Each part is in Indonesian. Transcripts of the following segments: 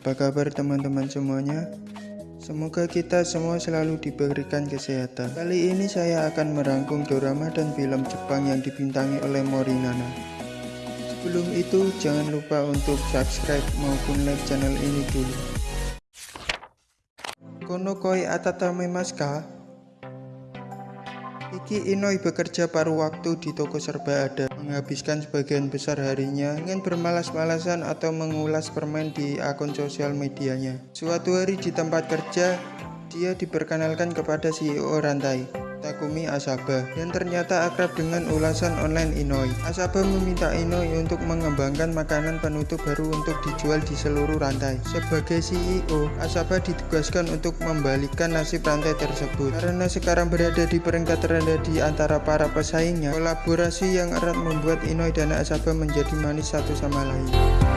Apa kabar teman-teman semuanya? Semoga kita semua selalu diberikan kesehatan. Kali ini saya akan merangkum drama dan film Jepang yang dibintangi oleh Morinana. Sebelum itu, jangan lupa untuk subscribe maupun like channel ini dulu. Kono koi atatame maska? Iki Inoi bekerja paruh waktu di toko serba ada, menghabiskan sebagian besar harinya dengan bermalas-malasan atau mengulas permen di akun sosial medianya. Suatu hari di tempat kerja, dia diperkenalkan kepada CEO rantai. Takumi Asaba yang ternyata akrab dengan ulasan online Inoi. Asaba meminta Inoi untuk mengembangkan makanan penutup baru untuk dijual di seluruh rantai. Sebagai CEO, Asaba ditugaskan untuk membalikkan nasib rantai tersebut. Karena sekarang berada di peringkat terendah di antara para pesaingnya, kolaborasi yang erat membuat Inoi dan Asaba menjadi manis satu sama lain.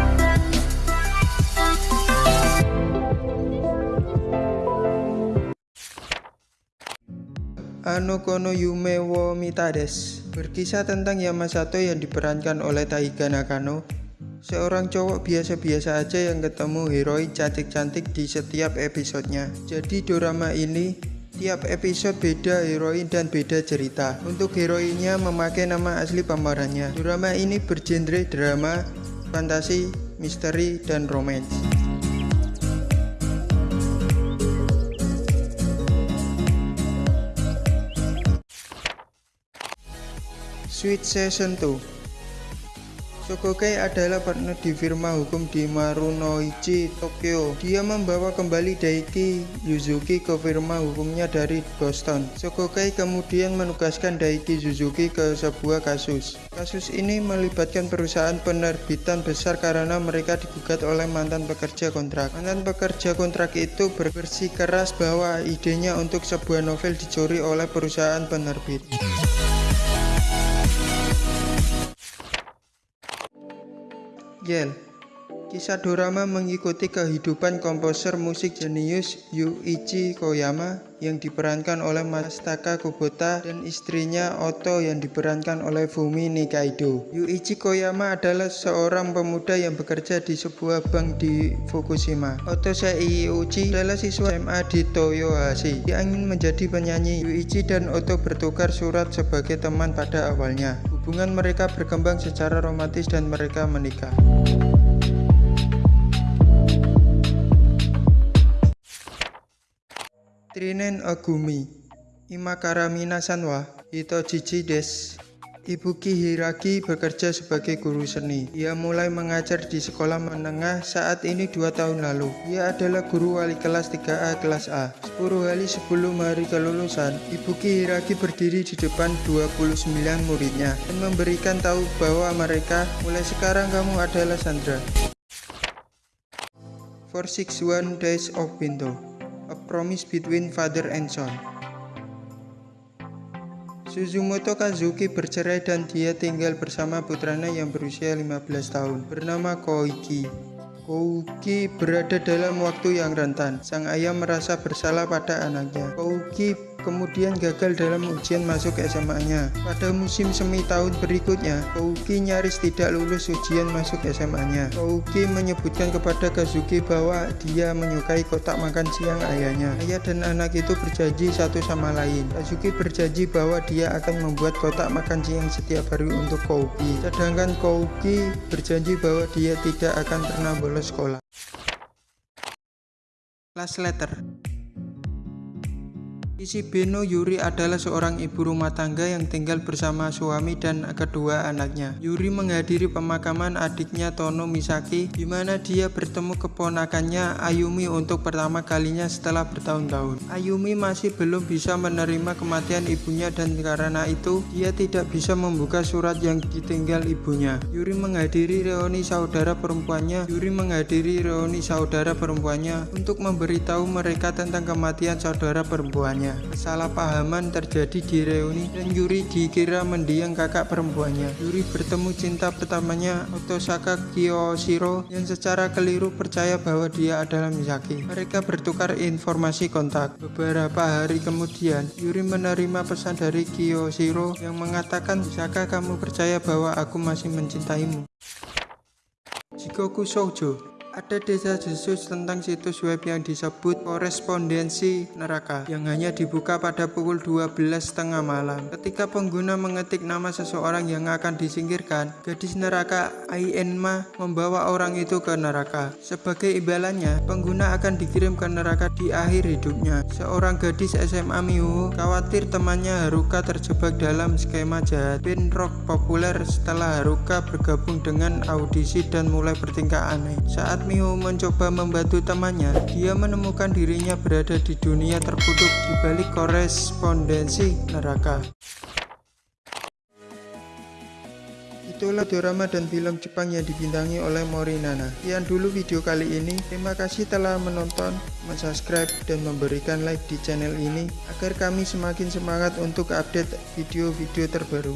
Ano Kono Yume wo Mitades Berkisah tentang Yamasato yang diperankan oleh Taiga Nakano. Seorang cowok biasa-biasa aja yang ketemu heroin cantik-cantik di setiap episodenya. Jadi drama ini Tiap episode beda heroin dan beda cerita. Untuk heroinnya memakai nama asli pemerannya. Drama ini bergenre drama, fantasi, misteri, dan romance Sweet Session 2 Sokoke adalah partner di firma hukum di Marunouchi, Tokyo. Dia membawa kembali Daiki Yuzuki ke firma hukumnya dari Boston. Sokoke kemudian menugaskan Daiki Suzuki ke sebuah kasus. Kasus ini melibatkan perusahaan penerbitan besar karena mereka digugat oleh mantan pekerja kontrak. Mantan pekerja kontrak itu bersikeras bahwa idenya untuk sebuah novel dicuri oleh perusahaan penerbit. Yel Kisah drama mengikuti kehidupan komposer musik jenius Yuichi Koyama yang diperankan oleh Masataka Kubota dan istrinya Oto yang diperankan oleh Fumi Nikaido. Yuichi Koyama adalah seorang pemuda yang bekerja di sebuah bank di Fukushima. Oto Seiuchi adalah siswa SMA di Toyohashi. Dia ingin menjadi penyanyi. Yuichi dan Oto bertukar surat sebagai teman pada awalnya. Hubungan mereka berkembang secara romantis dan mereka menikah. Trinen Agumi Imakara Minasanwa Itojichi des Ibuki Hiragi bekerja sebagai guru seni. Ia mulai mengajar di sekolah menengah saat ini dua tahun lalu. Ia adalah guru wali kelas 3A kelas A. 10 hari sebelum hari kelulusan, Ibuki Hiragi berdiri di depan 29 muridnya dan memberikan tahu bahwa mereka mulai sekarang kamu adalah Sandra. 461 Days of Winter A Promise Between Father and Son. Suzumoto Kazuki bercerai dan dia tinggal bersama putranya yang berusia 15 tahun bernama Koiki. Kouki berada dalam waktu yang rentan. Sang ayah merasa bersalah pada anaknya. Kouki kemudian gagal dalam ujian masuk SMA-nya. Pada musim semi tahun berikutnya, Kouki nyaris tidak lulus ujian masuk SMA-nya. Kouki menyebutkan kepada Kazuki bahwa dia menyukai kotak makan siang ayahnya. Ayah dan anak itu berjanji satu sama lain. Kazuki berjanji bahwa dia akan membuat kotak makan siang setiap hari untuk Kouki. Sedangkan Kouki berjanji bahwa dia tidak akan pernah lulus sekolah. Last letter Beno Yuri adalah seorang ibu rumah tangga yang tinggal bersama suami dan kedua anaknya. Yuri menghadiri pemakaman adiknya Tono Misaki di mana dia bertemu keponakannya Ayumi untuk pertama kalinya setelah bertahun-tahun. Ayumi masih belum bisa menerima kematian ibunya dan karena itu dia tidak bisa membuka surat yang ditinggal ibunya. Yuri menghadiri reuni saudara perempuannya. Yuri menghadiri reuni saudara perempuannya untuk memberitahu mereka tentang kematian saudara perempuannya. Kesalahpahaman terjadi di reuni dan Yuri dikira mendiang kakak perempuannya. Yuri bertemu cinta pertamanya Otosaka Kiyoshiro yang secara keliru percaya bahwa dia adalah Misaki. Mereka bertukar informasi kontak. Beberapa hari kemudian, Yuri menerima pesan dari Kiyoshiro yang mengatakan, Misaka kamu percaya bahwa aku masih mencintaimu?" Jikoku Shoujo Ada desa desus tentang situs web yang disebut korespondensi neraka yang hanya dibuka pada pukul 12.30 malam. Ketika pengguna mengetik nama seseorang yang akan disingkirkan, gadis neraka Ainma membawa orang itu ke neraka. Sebagai imbalannya, pengguna akan dikirim ke neraka di akhir hidupnya. Seorang gadis SMA Miho khawatir temannya Haruka terjebak dalam skema jahat band rock populer setelah Haruka bergabung dengan audisi dan mulai bertingkah aneh. Saat Miho mencoba membantu temannya, dia menemukan dirinya berada di dunia terkutuk di balik korespondensi neraka. Itulah drama dan film Jepang yang dibintangi oleh Morinana. Sekian dulu video kali ini. Terima kasih telah menonton, subscribe dan memberikan like di channel ini agar kami semakin semangat untuk update video-video terbaru.